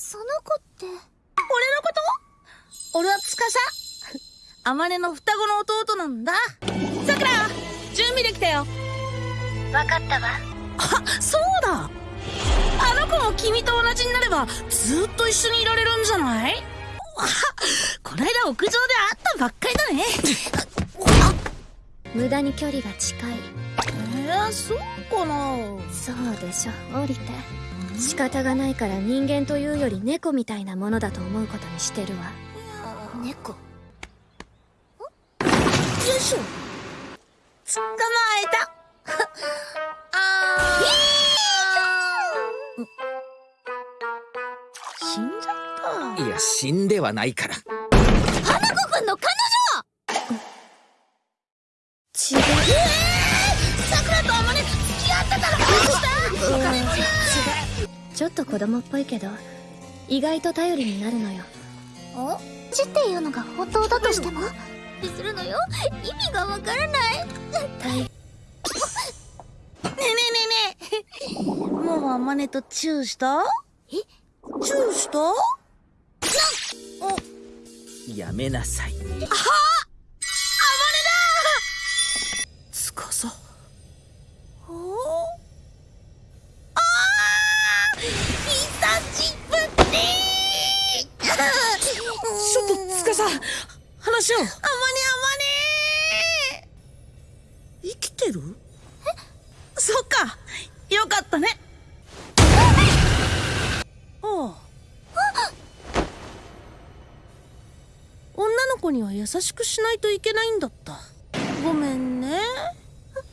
その子って？俺のこと？俺は司。あまねの双子の弟なんだ。さくら準備できたよ。わかったわ。あそうだ。あの子も君と同じになればずっと一緒にいられるんじゃない？あこないだ屋上で会ったばっかりだね。無駄に距離が近い。えー、そうかな。そうでしょ降りて仕方がないから人間というより猫みたいなものだと思うことにしてるわ。猫？よいしょ。捕まえた。あー。死んじゃったいや死んではないから。花子くんの彼女ちょっと子供っぽいけど意外と頼りになるのよ。お？ちっていうのが本当だとしても？するのよ意味がわからない。大ねえねえねえねえ。もうあまねとチューした？え？チューした？やめなさい。つっと司話を。あまねあまね生きてる？え？そっか。よかったね。ああ。女の子には優しくしないといけないんだった。ごめんね。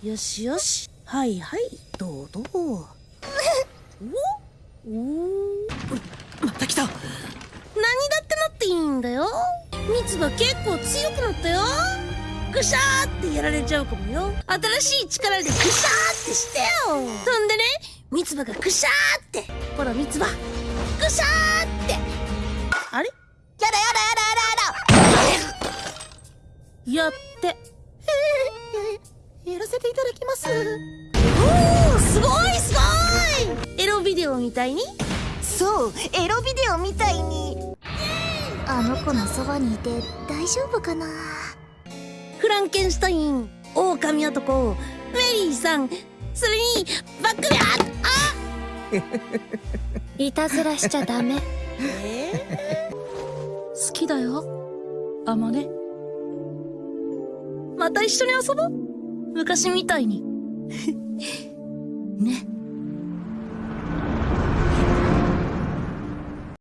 よしよし。はいはい。どうどう。お？お？また来た。何だってなっていいんだよ蜜が結構強くなったよ。ぐしゃーってやられちゃうかもよ。新しい力でぐしゃーってしてよ。そんでね。三つ葉がぐしゃーって。ほら三つ葉ぐしゃーって。あれ？やだやだやだやだやだ。やって。やらせていただきます。おおすごいすごい。エロビデオみたいに？そうエロビデオみたいにあの子のそばにいて大丈夫かな？フランケンシュタイン狼男。メリーさんそれにバックでああ いたずらしちゃダメ。えー？好きだよ。あまね。また一緒に遊ぼう。昔みたいに。ね